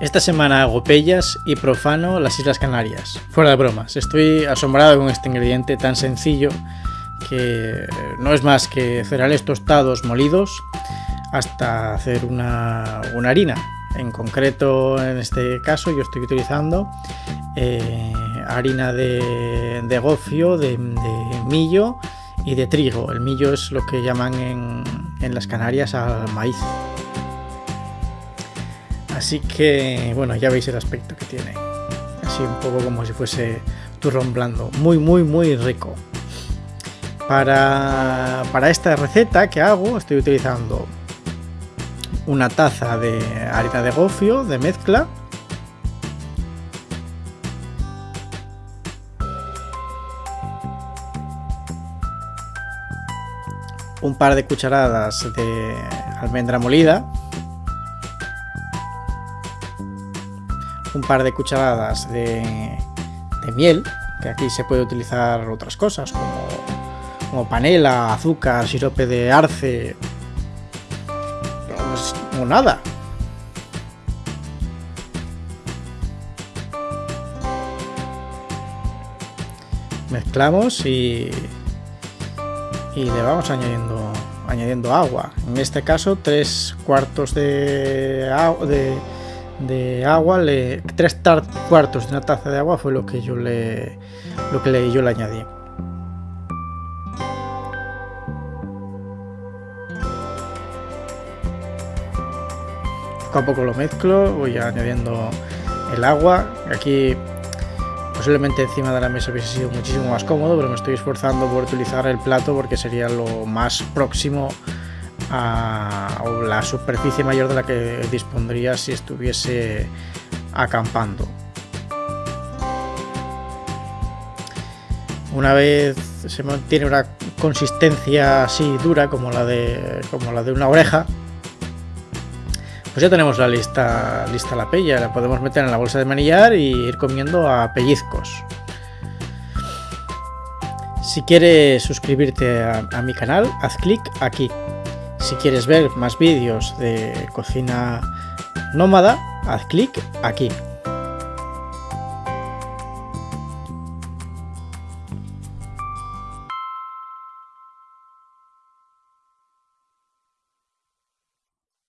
Esta semana hago pellas y profano las Islas Canarias. Fuera de bromas, estoy asombrado con este ingrediente tan sencillo que no es más que cereales tostados molidos hasta hacer una, harina. En concreto, en este caso, yo estoy utilizando eh, harina de, gofio, de, millo y de trigo. El millo es lo que llaman en, en las Canarias al maíz. Así que, bueno, ya veis el aspecto que tiene. Así un poco como si fuese turrón blando. Muy, muy, muy rico. Para, para esta receta que hago, estoy utilizando una taza de harina de gofio de mezcla. Un par de cucharadas de almendra molida. Un par de cucharadas de, miel, que aquí se puede utilizar otras cosas como, panela, azúcar, sirope de arce o nada. Mezclamos y, y le vamos añadiendo añadiendo agua. En este caso, tres cuartos de, de, de agua, le, tres cuartos de una taza de agua fue lo que yo le, lo que le, yo le añadí. Poco a poco lo mezclo, voy añadiendo el agua. Aquí posiblemente encima de la mesa hubiese sido muchísimo más cómodo, pero me estoy esforzando por utilizar el plato porque sería lo más próximo a, la superficie mayor de la que dispondría si estuviese acampando. Una vez se mantiene una consistencia así dura como la de, como la de una oreja, pues ya tenemos la lista, lista la pella, la podemos meter en la bolsa de manillar y ir comiendo a pellizcos. Si quieres suscribirte a mi canal, haz clic aquí. Si quieres ver más vídeos de cocina nómada, haz clic aquí.